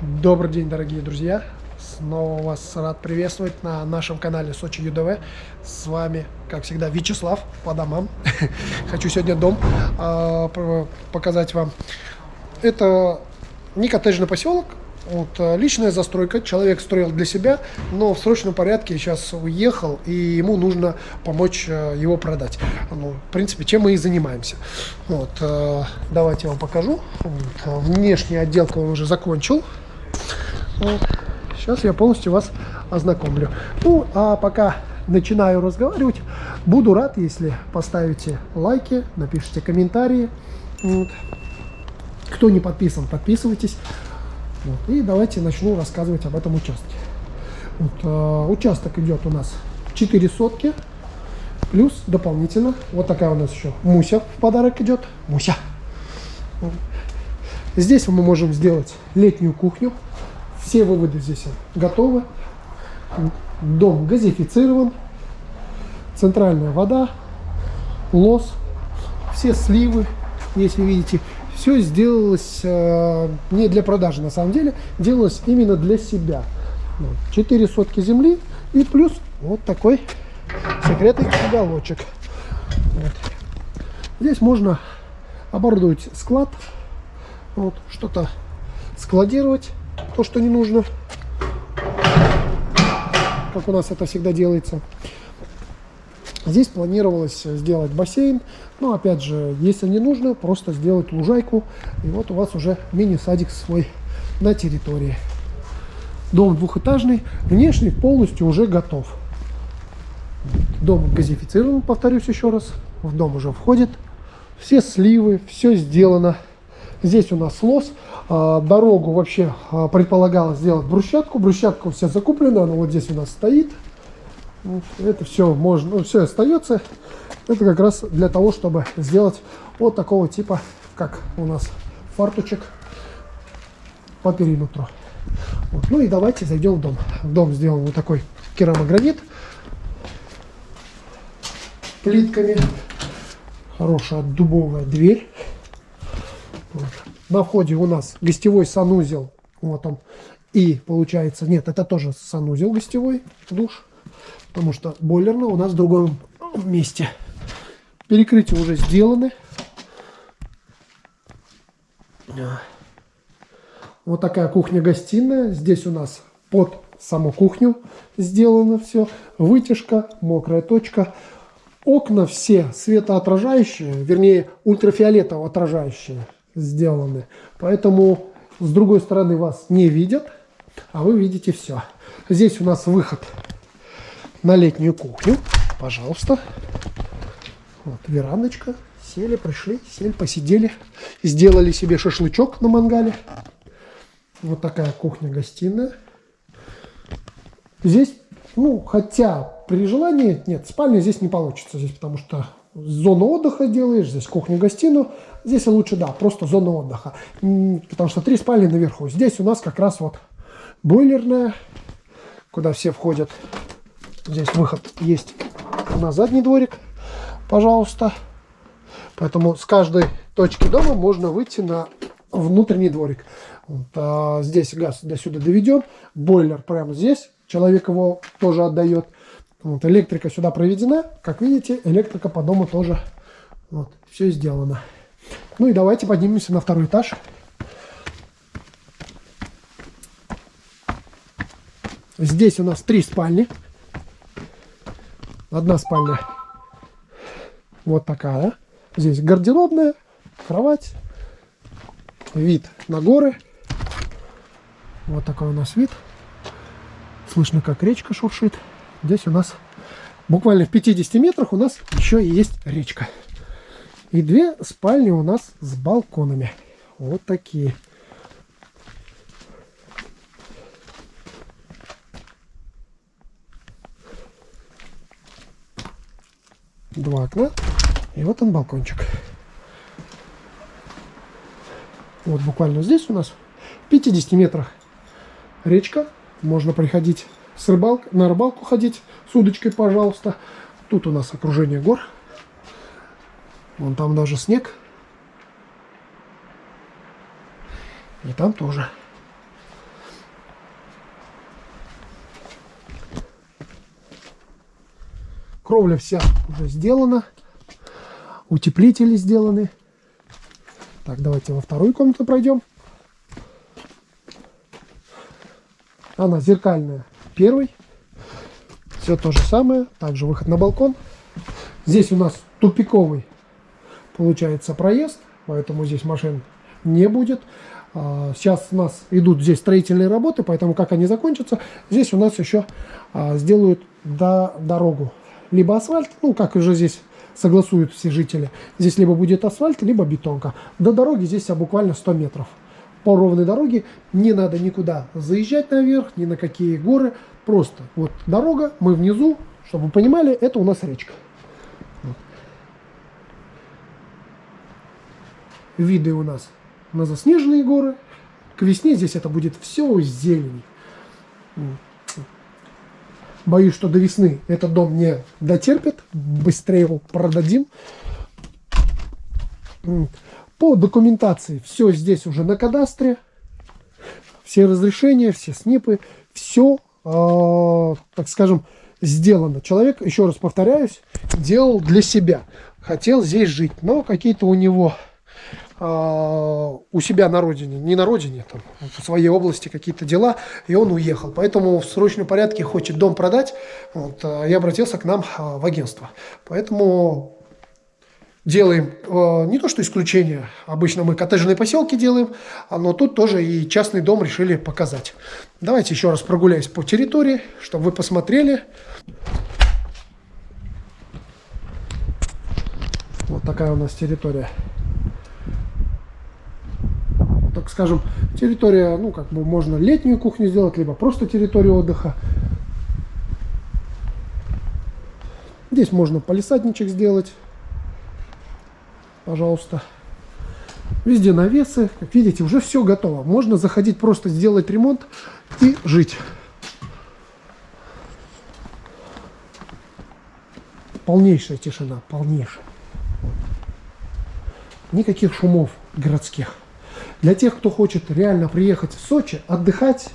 Добрый день, дорогие друзья! Снова вас рад приветствовать на нашем канале Сочи ЮДВ. С вами, как всегда, Вячеслав по домам. Хочу сегодня дом э, показать вам. Это не коттеджный поселок, вот, э, личная застройка, человек строил для себя, но в срочном порядке сейчас уехал, и ему нужно помочь э, его продать. Ну, в принципе, чем мы и занимаемся. Вот, давайте я вам покажу. Внешняя отделка уже закончил. Сейчас я полностью вас ознакомлю. Ну, а пока начинаю разговаривать, буду рад, если поставите лайки, напишите комментарии. Вот. Кто не подписан, подписывайтесь. Вот. И давайте начну рассказывать об этом участке. Вот, э, участок идет у нас 4 сотки, плюс дополнительно, вот такая у нас еще Муся в подарок идет. Муся. Здесь мы можем сделать летнюю кухню. Все выводы здесь готовы. Дом газифицирован. Центральная вода, лос, все сливы, если видите, все сделалось э, не для продажи на самом деле, делалось именно для себя. 4 сотки земли и плюс вот такой секретный уголочек. Вот. Здесь можно оборудовать склад, вот, что-то складировать, то, что не нужно, как у нас это всегда делается. Здесь планировалось сделать бассейн, но опять же, если не нужно, просто сделать лужайку, и вот у вас уже мини-садик свой на территории. Дом двухэтажный, внешний полностью уже готов. Дом газифицирован, повторюсь еще раз, в дом уже входит. Все сливы, все сделано. Здесь у нас лос. А, дорогу вообще а, предполагалось сделать брусчатку. Брусчатка вся закуплена, она вот здесь у нас стоит. Это все можно, ну, все остается. Это как раз для того, чтобы сделать вот такого типа, как у нас фартучек по периметру. Вот. Ну и давайте зайдем в дом. В дом сделан вот такой керамогранит плитками. Хорошая дубовая дверь. Вот. На входе у нас гостевой санузел. Вот он. И получается, нет, это тоже санузел гостевой, душ потому что бойлерная у нас в другом месте. Перекрытия уже сделаны. Вот такая кухня-гостиная. Здесь у нас под саму кухню сделано все. Вытяжка, мокрая точка. Окна все светоотражающие, вернее ультрафиолетово отражающие сделаны. Поэтому с другой стороны вас не видят, а вы видите все. Здесь у нас выход на летнюю кухню. Пожалуйста. Вот верандочка. Сели, пришли, сели, посидели. Сделали себе шашлычок на мангале. Вот такая кухня-гостиная. Здесь, ну, хотя при желании, нет, спальня здесь не получится. Здесь потому что зону отдыха делаешь, здесь кухню-гостиную. Здесь лучше, да, просто зону отдыха. Потому что три спальни наверху. Здесь у нас как раз вот бойлерная, куда все входят. Здесь выход есть на задний дворик, пожалуйста. Поэтому с каждой точки дома можно выйти на внутренний дворик. Вот, а здесь газ до сюда доведен, бойлер прямо здесь, человек его тоже отдает. Вот, электрика сюда проведена, как видите, электрика по дому тоже вот, все сделано. Ну и давайте поднимемся на второй этаж. Здесь у нас три спальни. Одна спальня вот такая. Здесь гардеробная, кровать, вид на горы. Вот такой у нас вид. Слышно, как речка шуршит. Здесь у нас буквально в 50 метрах у нас еще и есть речка. И две спальни у нас с балконами. Вот такие. два окна. И вот он балкончик. Вот буквально здесь у нас в 50 метрах речка. Можно приходить с рыбалк, на рыбалку ходить с удочкой, пожалуйста. Тут у нас окружение гор. Вон там даже снег. И там тоже. Кровля вся уже сделана. Утеплители сделаны. Так, давайте во вторую комнату пройдем. Она зеркальная. Первый. Все то же самое. Также выход на балкон. Здесь у нас тупиковый получается проезд, поэтому здесь машин не будет. А, сейчас у нас идут здесь строительные работы, поэтому как они закончатся, здесь у нас еще а, сделают до, дорогу. Либо асфальт, ну как уже здесь согласуют все жители. Здесь либо будет асфальт, либо бетонка. До дороги здесь буквально 100 метров. По ровной дороге не надо никуда заезжать наверх, ни на какие горы. Просто вот дорога, мы внизу, чтобы вы понимали, это у нас речка. Виды у нас на заснеженные горы. К весне здесь это будет все зелень. Боюсь, что до весны этот дом не дотерпит. Быстрее его продадим. По документации все здесь уже на кадастре. Все разрешения, все снипы, все, э, а, так скажем, сделано. Человек, еще раз повторяюсь, делал для себя. Хотел здесь жить, но какие-то у него а, у себя на родине, не на родине, там, в своей области какие-то дела, и он уехал. Поэтому в срочном порядке хочет дом продать, вот, а, и обратился к нам в агентство. Поэтому делаем не то что исключение, обычно мы коттеджные поселки делаем, но тут тоже и частный дом решили показать. Давайте еще раз прогуляюсь по территории, чтобы вы посмотрели. Вот такая у нас территория так скажем, территория, ну, как бы можно летнюю кухню сделать, либо просто территорию отдыха. Здесь можно полисадничек сделать, пожалуйста. Везде навесы, как видите, уже все готово. Можно заходить просто сделать ремонт и жить. Полнейшая тишина, полнейшая. Никаких шумов городских. Для тех, кто хочет реально приехать в Сочи, отдыхать,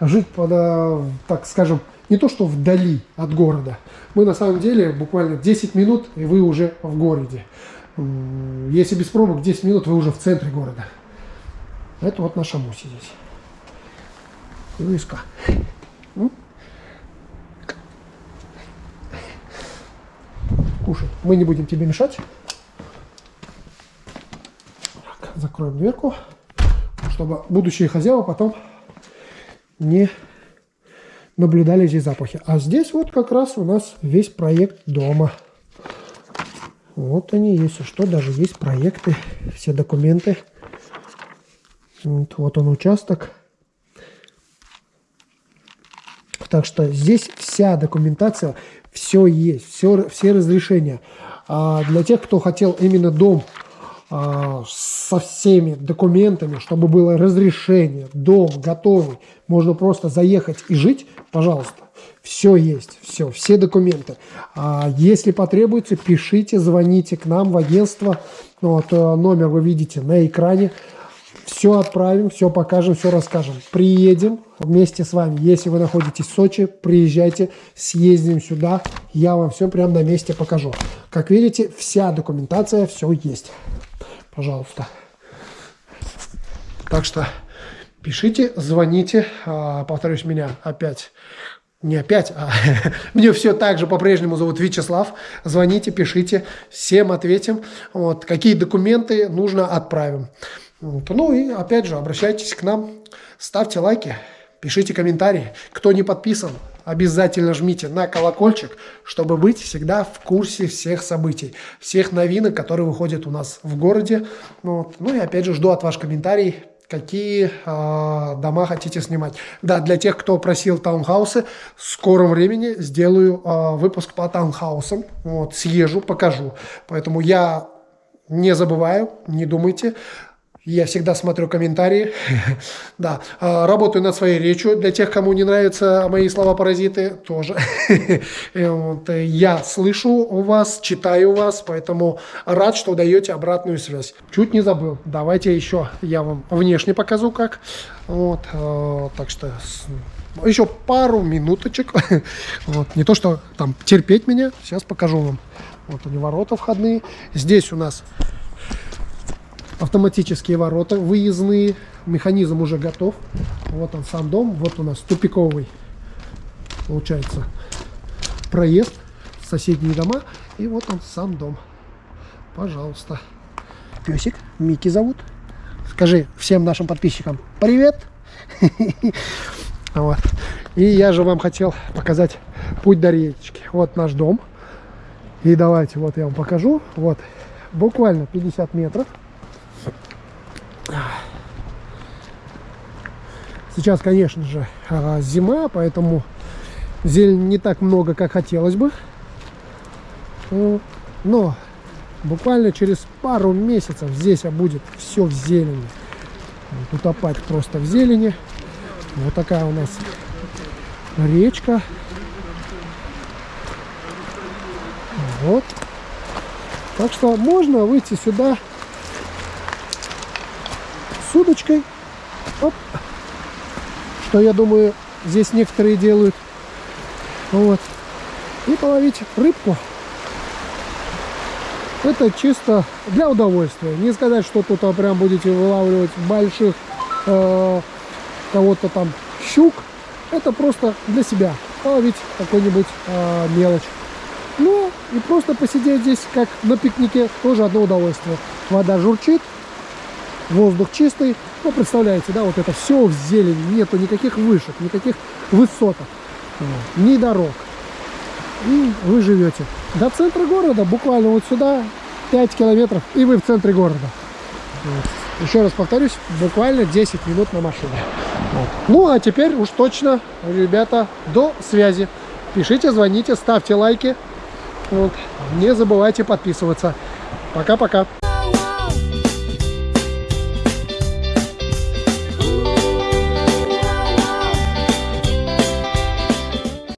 жить, под, э, так скажем, не то что вдали от города. Мы на самом деле буквально 10 минут, и вы уже в городе. Если без пробок 10 минут, вы уже в центре города. Это вот наша Муси здесь. Лыска. Кушай. Мы не будем тебе мешать. Так, закроем дверку чтобы будущие хозяева потом не наблюдали здесь запахи. А здесь вот как раз у нас весь проект дома. Вот они, если что, даже есть проекты, все документы. Вот, вот он участок. Так что здесь вся документация, все есть, все, все разрешения. А для тех, кто хотел именно дом а, со всеми документами, чтобы было разрешение, дом готовый, можно просто заехать и жить, пожалуйста. Все есть, все, все документы. А если потребуется, пишите, звоните к нам в агентство. Вот, э, номер вы видите на экране. Все отправим, все покажем, все расскажем. Приедем вместе с вами. Если вы находитесь в Сочи, приезжайте, съездим сюда. Я вам все прямо на месте покажу. Как видите, вся документация, все есть пожалуйста. Так что пишите, звоните. А, повторюсь, меня опять не опять, а мне все так же по-прежнему зовут Вячеслав. Звоните, пишите, всем ответим. Вот, какие документы нужно отправим. Ну и опять же, обращайтесь к нам, ставьте лайки, пишите комментарии. Кто не подписан, обязательно жмите на колокольчик, чтобы быть всегда в курсе всех событий, всех новинок, которые выходят у нас в городе. Вот. Ну и опять же жду от ваших комментариев, какие э, дома хотите снимать. Да, для тех, кто просил таунхаусы, в скором времени сделаю э, выпуск по таунхаусам. Вот, съезжу, покажу. Поэтому я не забываю, не думайте. Я всегда смотрю комментарии. да, а, работаю над своей речью. Для тех, кому не нравятся мои слова-паразиты, тоже. вот, э, я слышу у вас, читаю вас, поэтому рад, что даете обратную связь. Чуть не забыл. Давайте еще я вам внешне покажу, как. Вот, э, так что еще пару минуточек. вот, не то, что там терпеть меня. Сейчас покажу вам. Вот они ворота входные. Здесь у нас автоматические ворота выездные. Механизм уже готов. Вот он сам дом. Вот у нас тупиковый, получается, проезд соседние дома. И вот он сам дом. Пожалуйста. Песик, Мики зовут. Скажи всем нашим подписчикам привет. Вот. И я же вам хотел показать путь до речки. Вот наш дом. И давайте, вот я вам покажу. Вот, буквально 50 метров. Сейчас, конечно же, а, зима, поэтому зелень не так много, как хотелось бы. Но буквально через пару месяцев здесь будет все в зелени. Утопать просто в зелени. Вот такая у нас речка. Вот. Так что можно выйти сюда с удочкой. Оп. Что, я думаю, здесь некоторые делают. Вот. И половить рыбку. Это чисто для удовольствия. Не сказать, что тут а, прям будете вылавливать больших э, кого-то там щук. Это просто для себя. Половить какой-нибудь э, мелочь. Ну, и просто посидеть здесь, как на пикнике, тоже одно удовольствие. Вода журчит, воздух чистый. Ну, представляете, да, вот это все в зелени, нету никаких вышек, никаких высоток, ни дорог. И вы живете до центра города, буквально вот сюда, 5 километров, и вы в центре города. Вот. Еще раз повторюсь, буквально 10 минут на машине. Вот. Ну, а теперь уж точно, ребята, до связи. Пишите, звоните, ставьте лайки. Вот. Не забывайте подписываться. Пока-пока.